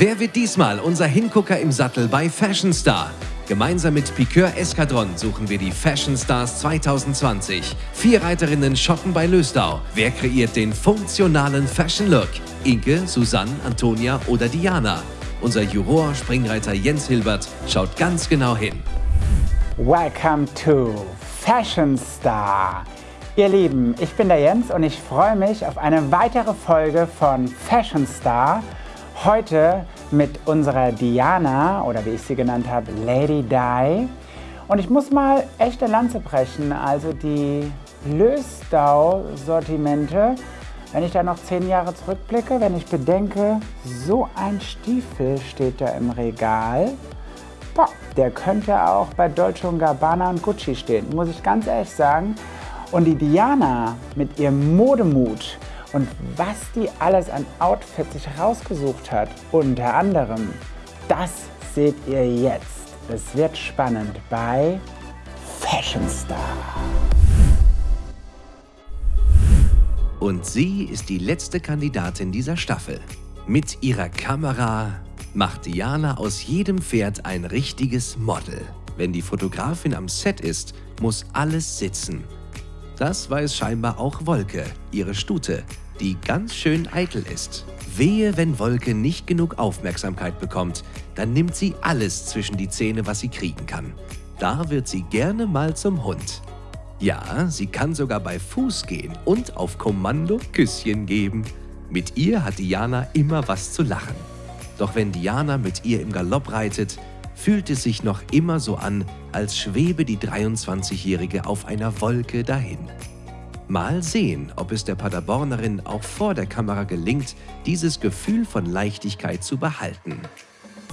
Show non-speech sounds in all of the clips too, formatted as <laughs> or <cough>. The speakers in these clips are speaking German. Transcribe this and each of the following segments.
Wer wird diesmal unser Hingucker im Sattel bei Fashion Star? Gemeinsam mit Piqueur Escadron suchen wir die Fashion Stars 2020. Vier Reiterinnen shoppen bei Lösdau. Wer kreiert den funktionalen Fashion Look? Inke, Susanne, Antonia oder Diana? Unser Juror, Springreiter Jens Hilbert, schaut ganz genau hin. Welcome to Fashion Star. Ihr Lieben, ich bin der Jens und ich freue mich auf eine weitere Folge von Fashion Star. Heute mit unserer Diana oder wie ich sie genannt habe, Lady Di. Und ich muss mal echte Lanze brechen, also die Lösdau-Sortimente. Wenn ich da noch zehn Jahre zurückblicke, wenn ich bedenke, so ein Stiefel steht da im Regal, boah, der könnte auch bei Dolce Gabbana und Gucci stehen, muss ich ganz ehrlich sagen. Und die Diana mit ihrem Modemut und was die alles an Outfits sich rausgesucht hat, unter anderem, das seht ihr jetzt. Es wird spannend bei Fashion Star. Und sie ist die letzte Kandidatin dieser Staffel. Mit ihrer Kamera macht Diana aus jedem Pferd ein richtiges Model. Wenn die Fotografin am Set ist, muss alles sitzen. Das weiß scheinbar auch Wolke, ihre Stute, die ganz schön eitel ist. Wehe, wenn Wolke nicht genug Aufmerksamkeit bekommt, dann nimmt sie alles zwischen die Zähne, was sie kriegen kann. Da wird sie gerne mal zum Hund. Ja, sie kann sogar bei Fuß gehen und auf Kommando Küsschen geben. Mit ihr hat Diana immer was zu lachen. Doch wenn Diana mit ihr im Galopp reitet, fühlt es sich noch immer so an, als schwebe die 23-Jährige auf einer Wolke dahin. Mal sehen, ob es der Paderbornerin auch vor der Kamera gelingt, dieses Gefühl von Leichtigkeit zu behalten.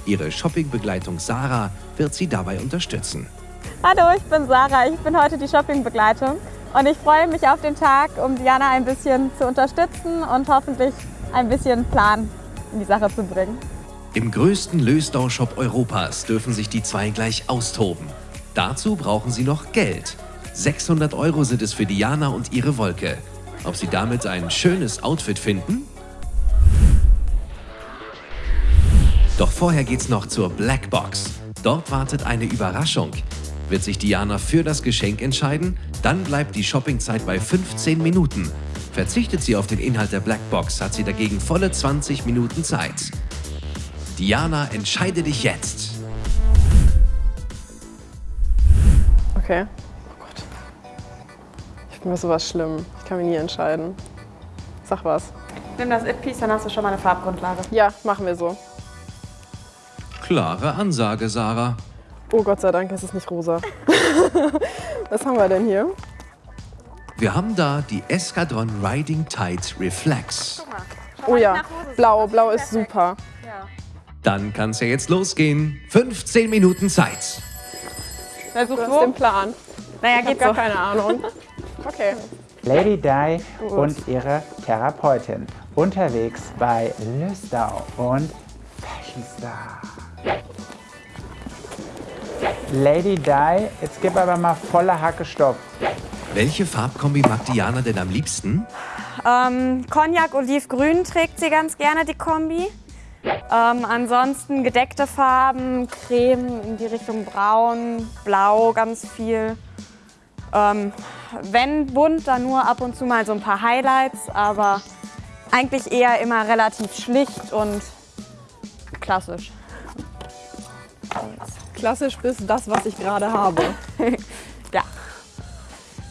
Ihre Shoppingbegleitung Sarah wird sie dabei unterstützen. Hallo, ich bin Sarah, ich bin heute die Shoppingbegleitung und ich freue mich auf den Tag, um Diana ein bisschen zu unterstützen und hoffentlich ein bisschen Plan in die Sache zu bringen. Im größten Lösdau-Shop Europas dürfen sich die zwei gleich austoben. Dazu brauchen sie noch Geld. 600 Euro sind es für Diana und ihre Wolke. Ob sie damit ein schönes Outfit finden? Doch vorher geht's noch zur Blackbox. Dort wartet eine Überraschung. Wird sich Diana für das Geschenk entscheiden, dann bleibt die Shoppingzeit bei 15 Minuten. Verzichtet sie auf den Inhalt der Blackbox, hat sie dagegen volle 20 Minuten Zeit. Diana, entscheide dich jetzt. Okay. Mir sowas schlimm. Ich kann mich nie entscheiden. Sag was. Nimm das It-Piece, dann hast du schon mal eine Farbgrundlage. Ja, machen wir so. Klare Ansage, Sarah. Oh Gott sei Dank ist es nicht rosa. <laughs> was haben wir denn hier? Wir haben da die Escadron Riding Tide Reflex. Oh ja, blau. Blau ist super. Dann kann es ja jetzt losgehen. 15 Minuten Zeit. Wer sucht wo? den Plan? Naja, ich geht gar so. keine Ahnung. <laughs> Okay. Lady Di und ihre Therapeutin unterwegs bei Lüstau und Fashion Star. Lady Di, jetzt gib aber mal volle Hacke Stopp. Welche Farbkombi mag Diana denn am liebsten? Ähm, Cognac Olivgrün trägt sie ganz gerne, die Kombi. Ähm, ansonsten gedeckte Farben, Creme in die Richtung Braun, Blau ganz viel. Ähm, wenn bunt, dann nur ab und zu mal so ein paar Highlights, aber eigentlich eher immer relativ schlicht und klassisch. Klassisch bis das, was ich gerade habe. <laughs> ja.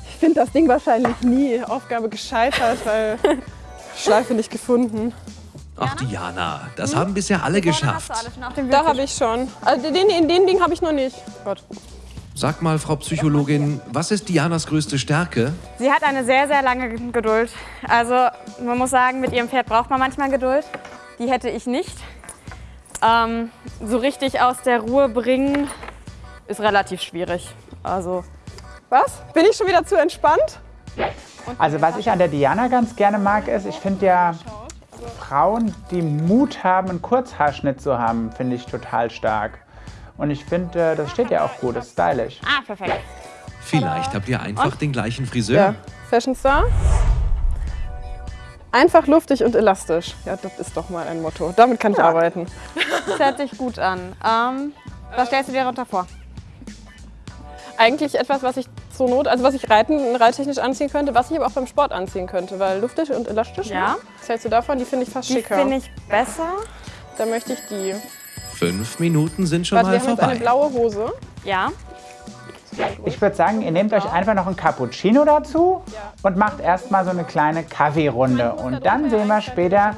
Ich finde das Ding wahrscheinlich nie. Aufgabe gescheitert, weil <laughs> Schleife nicht gefunden. Ach Diana, das hm? haben bisher alle geschafft. Da habe ich schon. Also den, den, den Ding habe ich noch nicht. Gott. Sag mal, Frau Psychologin, was ist Dianas größte Stärke? Sie hat eine sehr, sehr lange Geduld. Also man muss sagen, mit ihrem Pferd braucht man manchmal Geduld. Die hätte ich nicht. Ähm, so richtig aus der Ruhe bringen ist relativ schwierig. Also was? Bin ich schon wieder zu entspannt? Also was ich an der Diana ganz gerne mag, ist, ich finde ja Frauen, die Mut haben, einen Kurzhaarschnitt zu haben, finde ich total stark. Und ich finde, äh, das steht ja auch gut, das ist stylisch. Ah, perfekt. Vielleicht habt ihr einfach Und? den gleichen Friseur. Ja, Fashion Star. Einfach luftig und elastisch. Ja, das ist doch mal ein Motto. Damit kann ich arbeiten. Das hört sich gut an. Ähm, was stellst du dir darunter vor? Eigentlich etwas, was ich zur Not, also was ich reiten, reittechnisch anziehen könnte, was ich aber auch beim Sport anziehen könnte, weil luftig und elastisch. Ja. Ne? Was hältst du davon? Die finde ich fast Die schicker. finde ich besser. Da möchte ich die. Fünf Minuten sind schon Warte, wir mal haben jetzt eine vorbei. blaue Hose. Ja. Ich würde sagen, ihr nehmt euch einfach noch ein Cappuccino dazu und macht erstmal so eine kleine Kaffeerunde. Und dann sehen wir später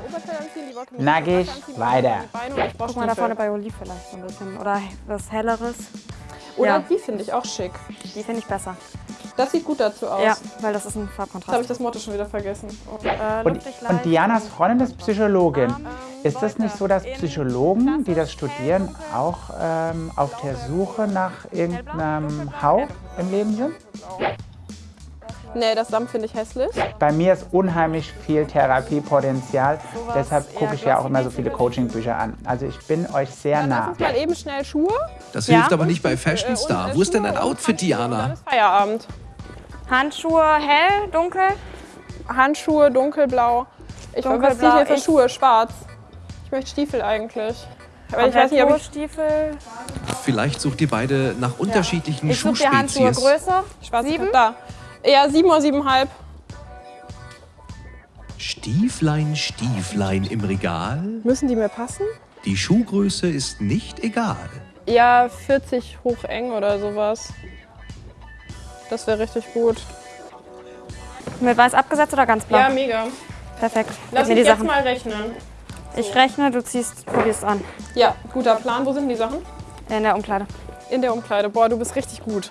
nackig weiter. Guck mal da vorne bei Olive vielleicht so ein bisschen. Oder was Helleres. Oder Ja. die finde ich auch schick. Die finde ich besser. Das sieht gut dazu aus. Ja, weil das ist ein Jetzt habe ich Farbkontrast. das Motto schon wieder vergessen. Oh. Äh, Und, und. Dianas Freundin ist Psychologin. Ist das nicht so, dass Psychologen, die das studieren, auch ähm, auf der Suche nach irgendeinem Hauch im Leben sind? Nee, das Samt finde ich hässlich. Bei mir ist unheimlich viel Therapiepotenzial. Deshalb gucke ich ja auch immer so viele Coachingbücher an. Also ich bin euch sehr Dann lass nah. uns mal eben schnell Schuhe. Das Ja? hilft aber nicht bei Fashion Äh, Star. Wo ist denn dein Outfit, Handschuhe. Diana? ist Feierabend. Handschuhe hell, dunkel. Handschuhe dunkelblau. Ich was Dunkelblau, ziehe ich hier für ich- Schuhe? Schwarz. Ich möchte Stiefel eigentlich. Aber ich weiß nicht, ob ich Stiefel. Vielleicht sucht ihr beide nach unterschiedlichen Ich suche dir Handschuhe Schuhspezies. größer. schwarz Sieben? da. Eher sieben oder siebenhalb. Stieflein, Stieflein im Regal. Müssen die mir passen? Die Schuhgröße ist nicht egal. Ja, 40 hoch eng oder sowas. Das wäre richtig gut. Mit weiß abgesetzt oder ganz blau? Ja, mega. Perfekt. Lass mich die jetzt Sachen. mal rechnen. Ich rechne, du ziehst, probierst an. Ja, guter Plan. Wo sind die Sachen? In der Umkleide. In der Umkleide. Boah, du bist richtig gut.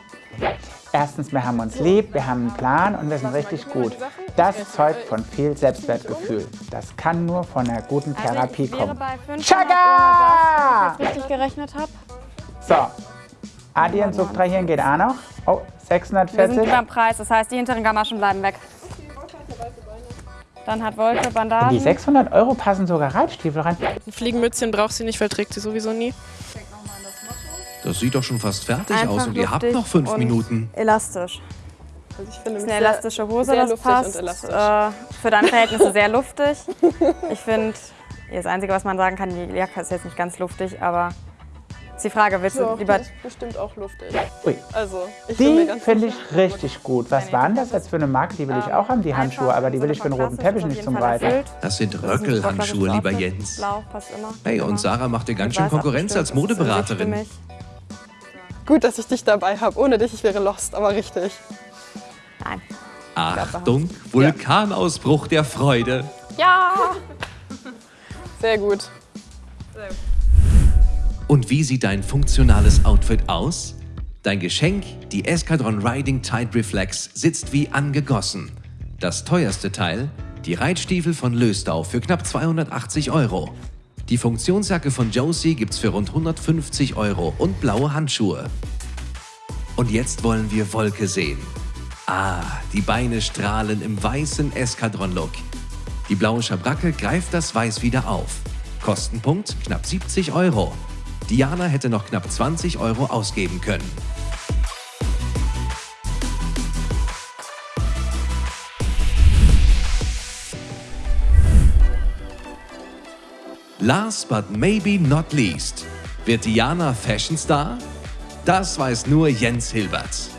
Erstens, wir haben uns lieb, wir haben einen Plan und wir sind richtig gut. Das zeugt von viel Selbstwertgefühl. Das kann nur von einer guten Therapie Also ich wäre kommen. bei 500 Chaga! wenn ich richtig gerechnet habe. So, Addieren, subtrahieren geht auch noch. Oh, Wir sind 640. beim Preis, das heißt, die hinteren Gamaschen bleiben weg. Dann hat Wolke In die Bandagen. 600 Euro passen sogar Reitstiefel rein. Ein Fliegenmützchen braucht sie nicht, weil trägt sie sowieso nie. Das sieht doch schon fast fertig Einfach aus und ihr habt noch fünf Minuten. Elastisch. Also ich finde Das ist eine elastische Hose, sehr das luftig passt. und elastisch. Äh, für deine Verhältnisse <laughs> sehr luftig. Ich finde, <laughs> das Einzige, was man sagen kann, die Jacke ist jetzt nicht ganz luftig, aber ist die Frage, willst du Doch, lieber... die ist bestimmt auch luftig. Ui. Also, ich Die finde ich richtig gut. Was war denn das jetzt für eine Marke? Die will ich auch haben, die Handschuhe, aber die will ich für den roten Teppich nicht zum Reiten. Das sind Das ist ein Röckelhandschuhe, lieber. Jens. Blau passt immer. Hey, und. Sarah macht dir ganz schön Konkurrenz als Modeberaterin. Gut, dass ich dich dabei habe. Ohne dich, ich wäre lost, aber richtig. Nein. Achtung, Vulkanausbruch der Freude. Ja! Sehr gut. Und wie sieht dein funktionales Outfit aus? Dein Geschenk, die Escadron Riding Tide Reflex, sitzt wie angegossen. Das teuerste Teil, die Reitstiefel von Löstau für knapp 280 Euro. Die Funktionsjacke von Josie gibt's für rund 150 Euro und blaue Handschuhe. Und jetzt wollen wir Wolke sehen. Ah, die Beine strahlen im weißen Escadron-Look. Die blaue Schabracke greift das Weiß wieder auf. Kostenpunkt knapp 70 Euro. Diana hätte noch knapp 20 Euro ausgeben können. Last but maybe not least. Wird Diana Fashion Star? Das weiß nur Jens Hilbert.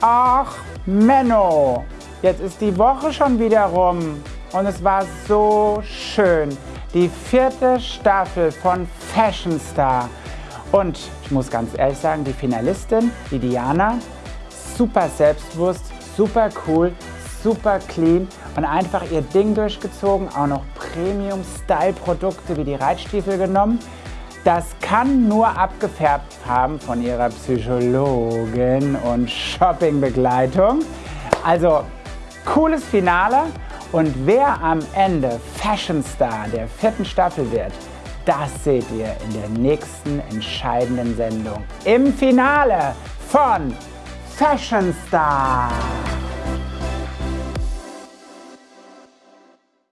Ach, Menno, jetzt ist die Woche schon wieder rum und es war so schön. Die vierte Staffel von Fashion Star. Und ich muss ganz ehrlich sagen, die Finalistin, die Diana, super selbstbewusst, super cool, super clean und einfach ihr Ding durchgezogen. Auch noch Premium-Style-Produkte wie die Reitstiefel genommen. Das kann nur abgefärbt haben von ihrer Psychologin und Shoppingbegleitung. Also cooles Finale. Und wer am Ende Fashion Star der vierten Staffel wird, das seht ihr in der nächsten entscheidenden Sendung. Im Finale von Fashion Star.